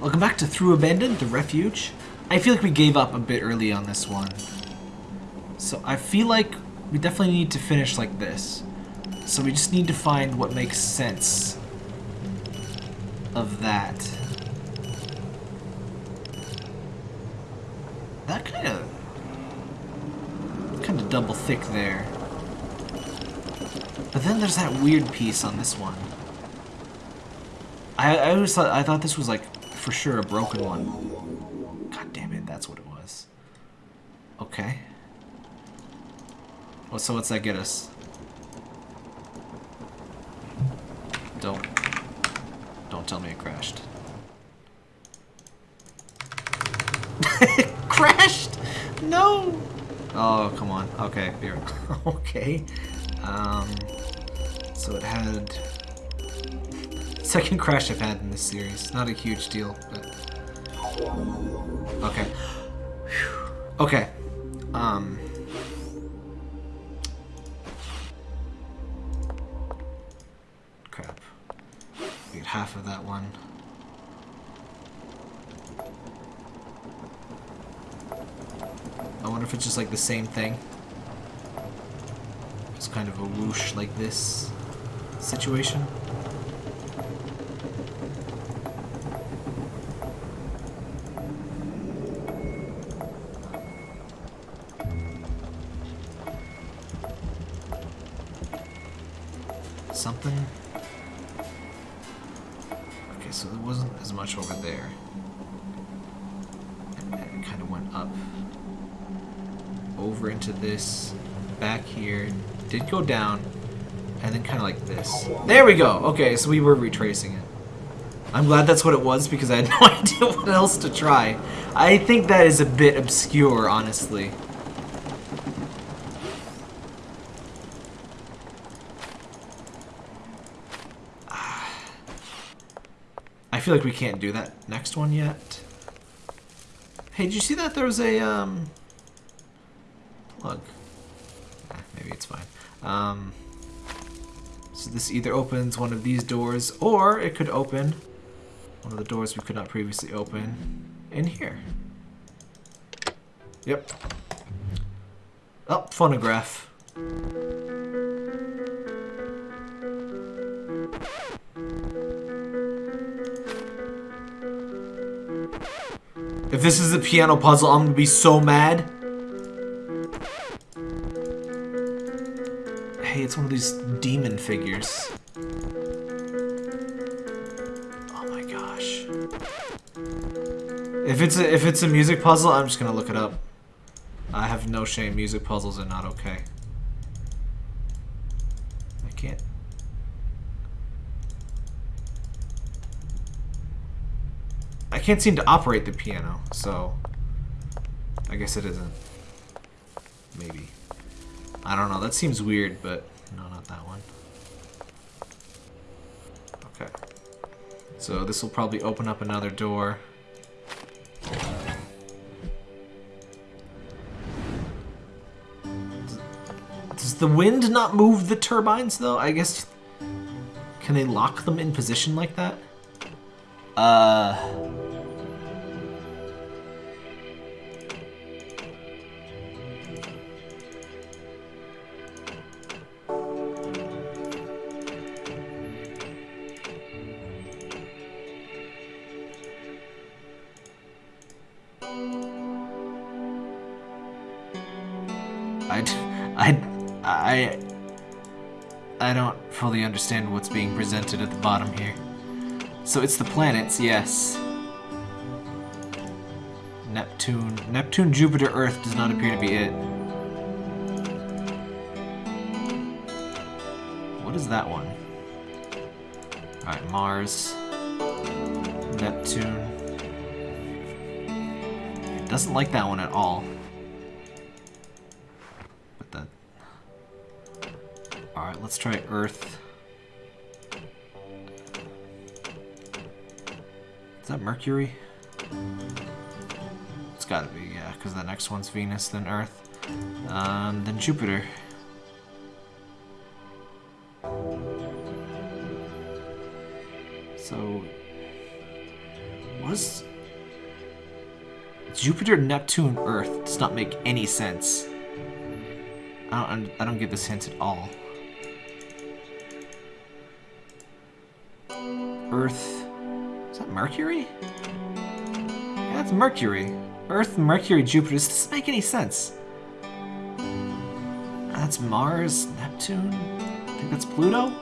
Welcome back to Through Abandoned, the refuge. I feel like we gave up a bit early on this one. So I feel like we definitely need to finish like this. So we just need to find what makes sense of that. That kind of kind of double thick there. But then there's that weird piece on this one. I, I always thought I thought this was like for sure a broken one. God damn it, that's what it was. Okay. Well, so what's that get us? Don't. Don't tell me it crashed. crashed! No! Oh, come on. Okay, here. okay. Um, so it had... Second crash I've had in this series. Not a huge deal, but... Okay. Okay. Um... Crap. We get half of that one. I wonder if it's just like the same thing. It's kind of a whoosh like this situation. Over into this, back here, did go down, and then kind of like this. There we go! Okay, so we were retracing it. I'm glad that's what it was because I had no idea what else to try. I think that is a bit obscure, honestly. I feel like we can't do that next one yet. Hey, did you see that there was a, um... Plug. Maybe it's fine. Um... So this either opens one of these doors, or it could open one of the doors we could not previously open in here. Yep. Oh, phonograph. If this is a piano puzzle, I'm gonna be so mad. It's one of these demon figures. Oh my gosh. If it's a, if it's a music puzzle, I'm just gonna look it up. I have no shame. Music puzzles are not okay. I can't. I can't seem to operate the piano, so I guess it isn't. Maybe. I don't know. That seems weird, but no, not that one. Okay. So this will probably open up another door. Does the wind not move the turbines, though? I guess... Can they lock them in position like that? Uh... don't understand what's being presented at the bottom here. So it's the planets, yes. Neptune, Neptune, Jupiter, Earth does not appear to be it. What is that one? Alright, Mars, Neptune. It doesn't like that one at all. Alright, let's try Earth. That Mercury? It's gotta be, yeah, because the next one's Venus, then Earth, um, then Jupiter. So, was Jupiter, Neptune, Earth does not make any sense. I don't I don't get this hint at all. Earth that Mercury? Yeah, that's Mercury. Earth, Mercury, Jupiter. Does this make any sense. That's Mars, Neptune. I think that's Pluto.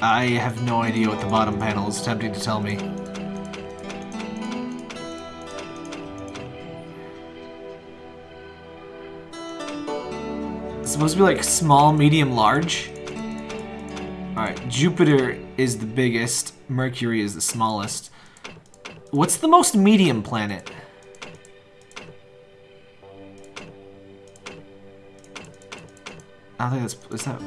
I have no idea what the bottom panel is attempting to tell me. It's supposed to be like small, medium, large. Jupiter is the biggest, Mercury is the smallest. What's the most medium planet? I don't think that's... Is that...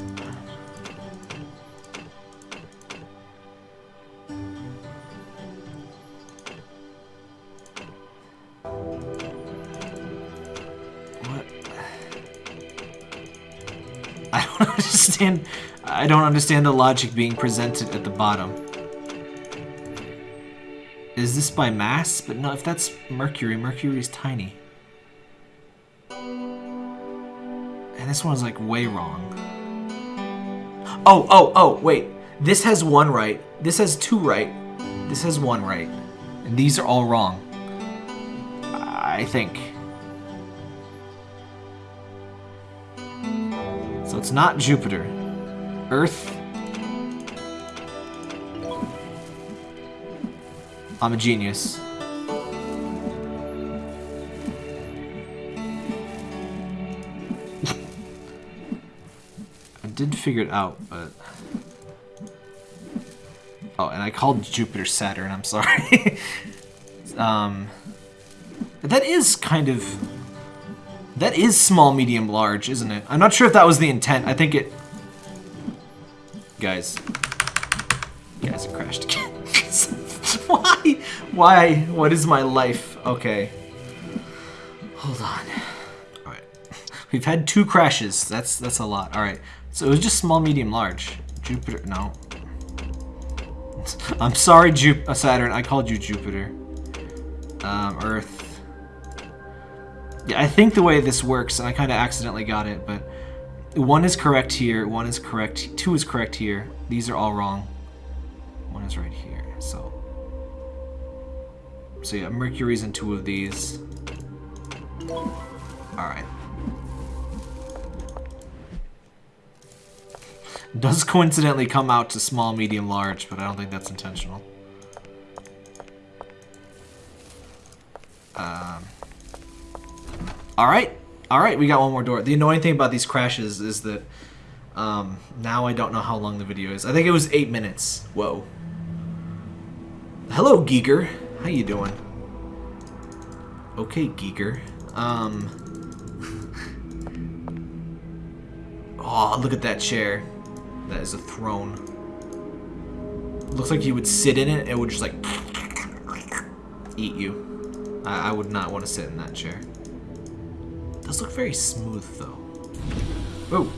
I don't understand... I don't understand the logic being presented at the bottom. Is this by mass? But no, if that's Mercury, Mercury is tiny. And this one's like way wrong. Oh, oh, oh, wait. This has one right. This has two right. This has one right. And these are all wrong. I think. It's not Jupiter. Earth. I'm a genius. I did figure it out, but... Oh, and I called Jupiter Saturn, I'm sorry. um, that is kind of... That is small, medium, large, isn't it? I'm not sure if that was the intent. I think it... Guys. Guys, it crashed again. Why? Why? What is my life? Okay. Hold on. Alright. We've had two crashes. That's that's a lot. Alright. So it was just small, medium, large. Jupiter. No. I'm sorry, Jup uh, Saturn. I called you Jupiter. Um, Earth. Yeah, I think the way this works, and I kind of accidentally got it, but one is correct here, one is correct, two is correct here. These are all wrong. One is right here, so. So yeah, Mercury's in two of these. Alright. Does coincidentally come out to small, medium, large, but I don't think that's intentional. Um, Alright. Alright, we got one more door. The annoying thing about these crashes is that um, now I don't know how long the video is. I think it was eight minutes. Whoa. Hello, Geeker. How you doing? Okay, Geeker. Um... oh, look at that chair. That is a throne. Looks like you would sit in it, it would just like eat you. I, I would not want to sit in that chair. Does look very smooth though. Oh.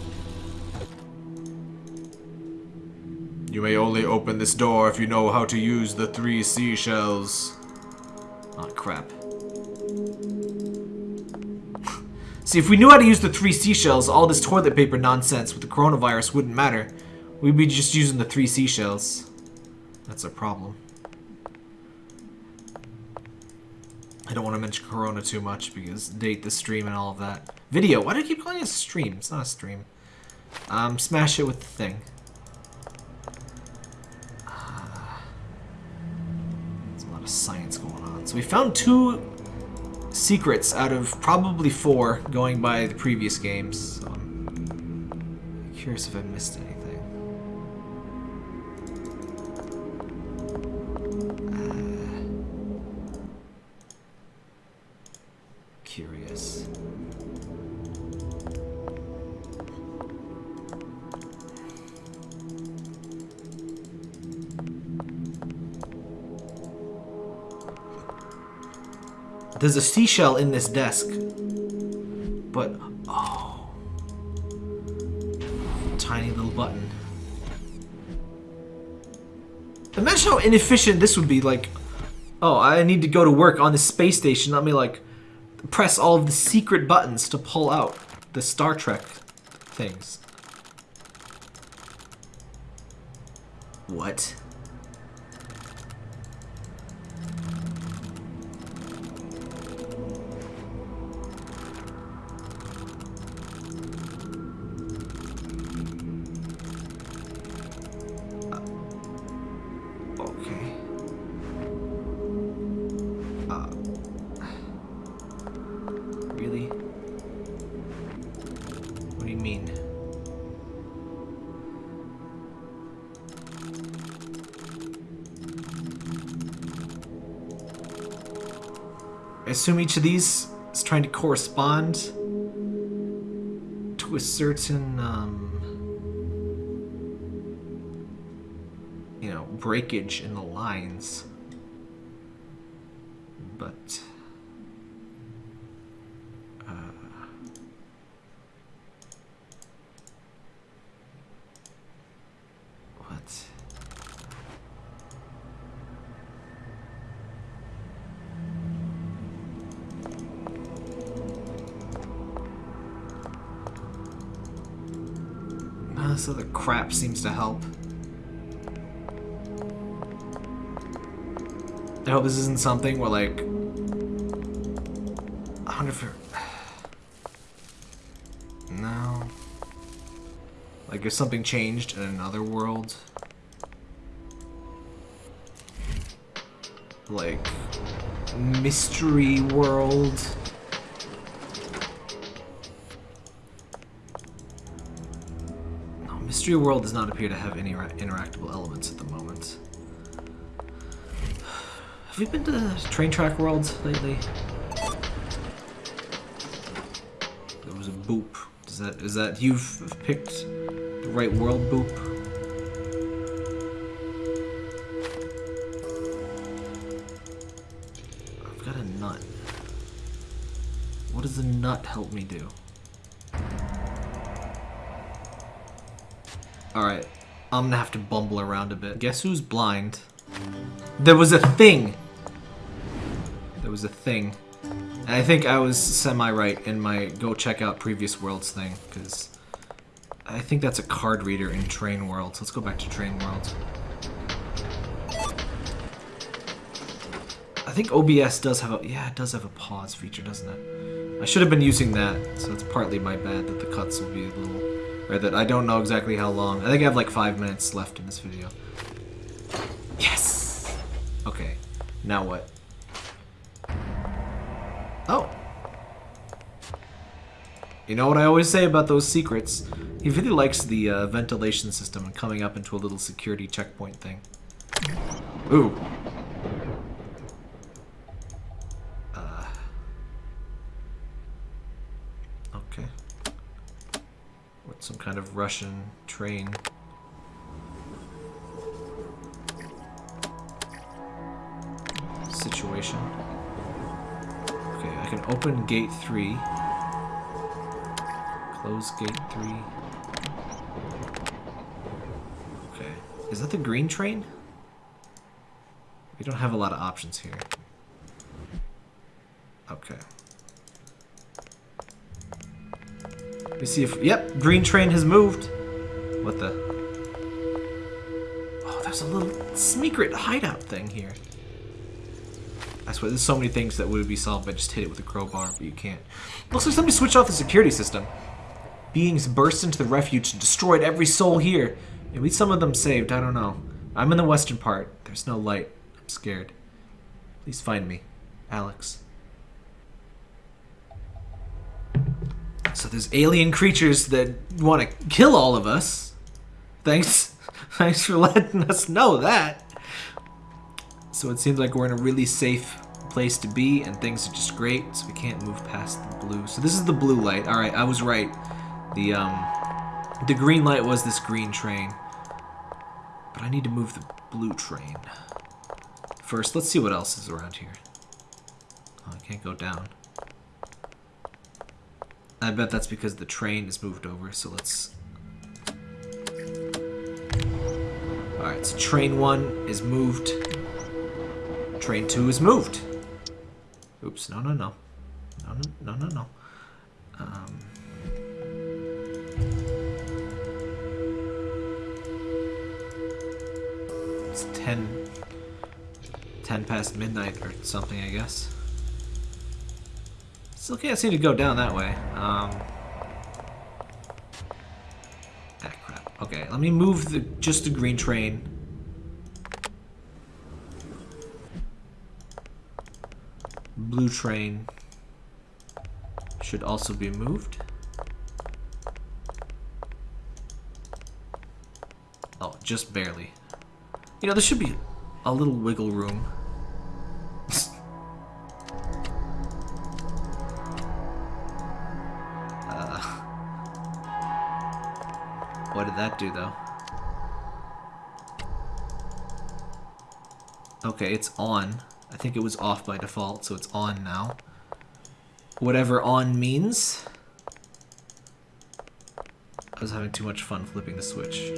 You may only open this door if you know how to use the three seashells. Oh crap. See, if we knew how to use the three seashells, all this toilet paper nonsense with the coronavirus wouldn't matter. We'd be just using the three seashells. That's a problem. Don't want to mention Corona too much because date the stream and all of that. Video. Why do I keep calling it a stream? It's not a stream. Um, smash it with the thing. Uh, there's a lot of science going on. So we found two secrets out of probably four going by the previous games. So I'm curious if I missed anything. There's a seashell in this desk. But, oh. Tiny little button. Imagine how inefficient this would be. Like, oh, I need to go to work on the space station. Let me like press all of the secret buttons to pull out the Star Trek things. What? Assume each of these is trying to correspond to a certain, um, you know, breakage in the lines. But, this other crap seems to help. I hope this isn't something where like I wonder if it- No. Like if something changed in another world. Like mystery world. Mystery world does not appear to have any interactable elements at the moment. Have we been to the train track worlds lately? There was a boop. Is that is that you've picked the right world boop? I've got a nut. What does the nut help me do? Alright. I'm gonna have to bumble around a bit. Guess who's blind? There was a thing! There was a thing. And I think I was semi-right in my go check out previous worlds thing, because I think that's a card reader in Train Worlds. Let's go back to Train Worlds. I think OBS does have a yeah, it does have a pause feature, doesn't it? I should have been using that, so it's partly my bad that the cuts will be a little or that I don't know exactly how long. I think I have like five minutes left in this video. Yes! Okay. Now what? Oh. You know what I always say about those secrets? He really likes the uh, ventilation system and coming up into a little security checkpoint thing. Ooh. Uh. Okay. What, some kind of Russian train? Situation. Okay, I can open gate 3. Close gate 3. Okay. Is that the green train? We don't have a lot of options here. Me see if... Yep, green train has moved. What the... Oh, there's a little secret hideout thing here. I swear, there's so many things that would be solved by just hit it with a crowbar, but you can't. Looks like somebody switched off the security system. Beings burst into the refuge and destroyed every soul here. Maybe some of them saved, I don't know. I'm in the western part. There's no light. I'm scared. Please find me. Alex. So there's alien creatures that want to kill all of us. Thanks. Thanks for letting us know that. So it seems like we're in a really safe place to be and things are just great, so we can't move past the blue. So this is the blue light. Alright, I was right. The um the green light was this green train. But I need to move the blue train. First, let's see what else is around here. Oh, I can't go down. I bet that's because the train is moved over, so let's... Alright, so train one is moved. Train two is moved. Oops, no, no, no. No, no, no, no, no. Um, it's 10, 10 past midnight or something, I guess. Still can't seem to go down that way. Um, ah, crap. Okay, let me move the just the green train. Blue train should also be moved. Oh, just barely. You know, there should be a little wiggle room. Do, though? Okay, it's on. I think it was off by default, so it's on now. Whatever on means. I was having too much fun flipping the switch.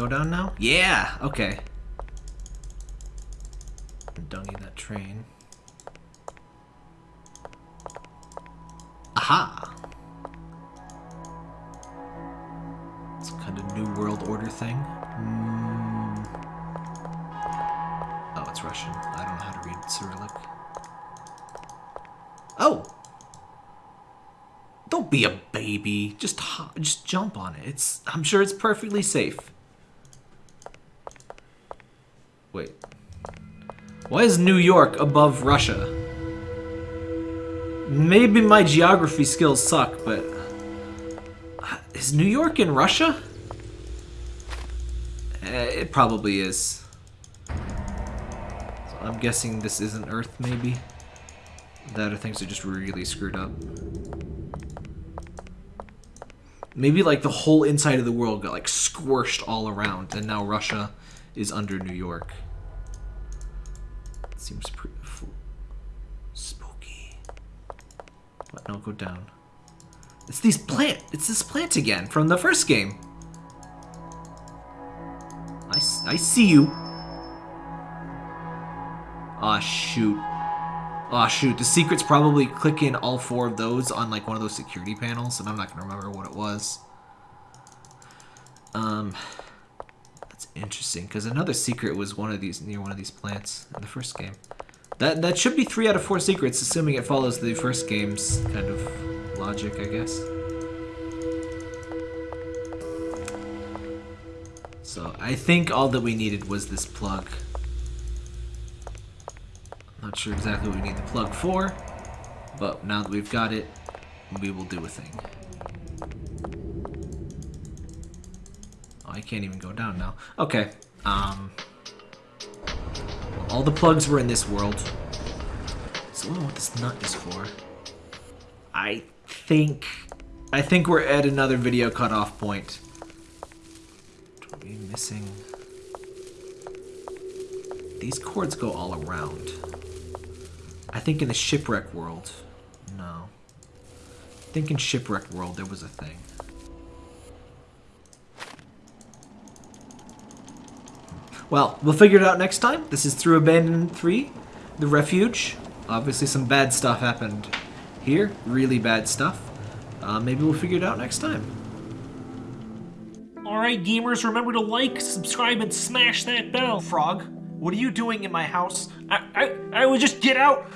Go down now? Yeah! Okay. Dungy that train. Aha! It's kind of new world order thing. Mm. Oh, it's Russian. I don't know how to read Cyrillic. Oh! Don't be a baby. Just just jump on it. It's I'm sure it's perfectly safe. Wait. Why is New York above Russia? Maybe my geography skills suck, but is New York in Russia? Eh, it probably is. So I'm guessing this isn't Earth, maybe? That or things are just really screwed up. Maybe like the whole inside of the world got like squished all around and now Russia is under New York. Seems pretty spooky. What? No, go down. It's these plant. It's this plant again from the first game. I, I see you. Aw, oh, shoot. Aw, oh, shoot. The secret's probably clicking all four of those on, like, one of those security panels, and I'm not going to remember what it was. Um, interesting, because another secret was one of these, near one of these plants in the first game. That, that should be three out of four secrets, assuming it follows the first game's kind of logic, I guess. So I think all that we needed was this plug. Not sure exactly what we need the plug for, but now that we've got it, we will do a thing. I can't even go down now. Okay, um... All the plugs were in this world. So I don't know what this nut is for. I think... I think we're at another video cutoff point missing... These cords go all around. I think in the shipwreck world... No. I think in shipwreck world there was a thing. Well, we'll figure it out next time. This is through Abandoned 3, the refuge. Obviously some bad stuff happened here. Really bad stuff. Uh, maybe we'll figure it out next time. Alright, gamers, remember to like, subscribe, and smash that bell. Frog, what are you doing in my house? I, I, I would just get out.